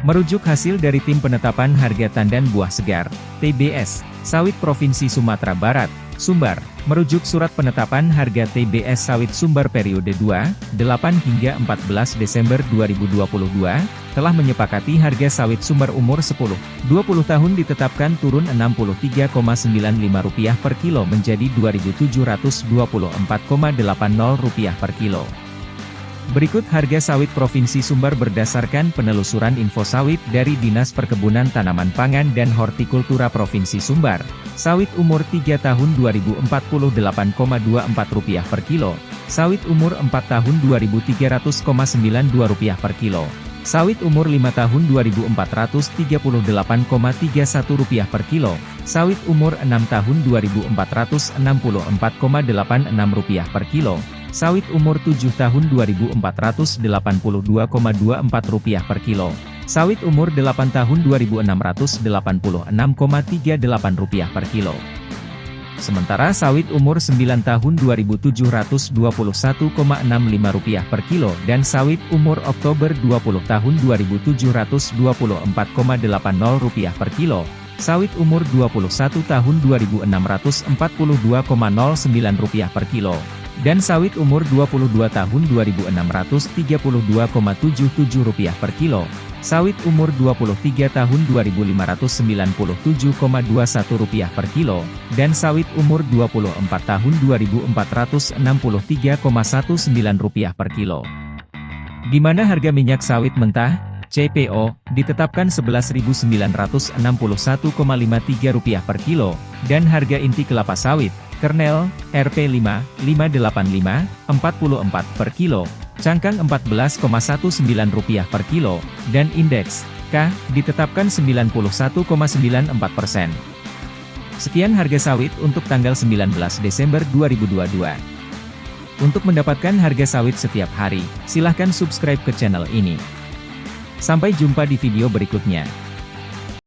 Merujuk hasil dari Tim Penetapan Harga Tandan Buah Segar, TBS, Sawit Provinsi Sumatera Barat, Sumbar, merujuk Surat Penetapan Harga TBS Sawit Sumbar periode 2, 8 hingga 14 Desember 2022, telah menyepakati harga sawit sumber umur 10, 20 tahun ditetapkan turun Rp63,95 per kilo menjadi Rp2.724,80 per kilo. Berikut harga sawit Provinsi Sumbar berdasarkan penelusuran info sawit dari Dinas Perkebunan Tanaman Pangan dan Hortikultura Provinsi Sumbar. Sawit umur 3 tahun Rp2048,24 per kilo, sawit umur 4 tahun Rp2.300,92 per kilo, sawit umur 5 tahun Rp2.438,31 per kilo, sawit umur 6 tahun Rp2.464,86 per kilo, Sawit umur 7 tahun Rp2.482,24 per kilo. Sawit umur 8 tahun Rp2.686,38 per kilo. Sementara sawit umur 9 tahun Rp2.721,65 per kilo dan sawit umur Oktober 20 tahun Rp2.724,80 per kilo. Sawit umur 21 tahun Rp2.642,09 per kilo dan sawit umur 22 tahun Rp2.632,77 per kilo, sawit umur 23 tahun Rp2.597,21 per kilo, dan sawit umur 24 tahun Rp2.463,19 per kilo. Di mana harga minyak sawit mentah, CPO, ditetapkan Rp11.961,53 per kilo, dan harga inti kelapa sawit, kernel, RP5, 585, 44 per kilo, cangkang Rp14,19 per kilo, dan indeks, K, ditetapkan 91,94 persen. Sekian harga sawit untuk tanggal 19 Desember 2022. Untuk mendapatkan harga sawit setiap hari, silahkan subscribe ke channel ini. Sampai jumpa di video berikutnya.